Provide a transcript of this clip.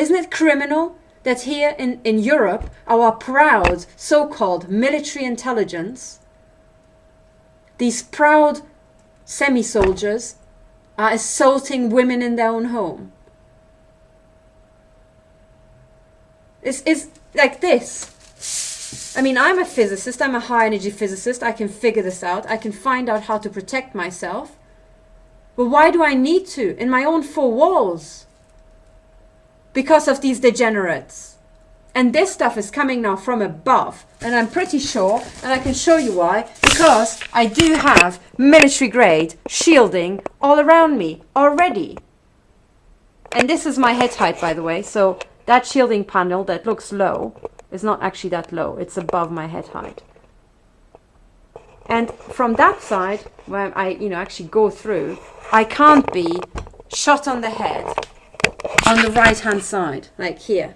Isn't it criminal that here in, in Europe, our proud so-called military intelligence, these proud semi-soldiers are assaulting women in their own home? It's, it's like this. I mean, I'm a physicist, I'm a high energy physicist, I can figure this out, I can find out how to protect myself. But why do I need to in my own four walls? Because of these degenerates. And this stuff is coming now from above. And I'm pretty sure, and I can show you why, because I do have military grade shielding all around me already. And this is my head height, by the way. So that shielding panel that looks low is not actually that low. It's above my head height. And from that side, when I, you know, actually go through, I can't be shot on the head on the right hand side, like here.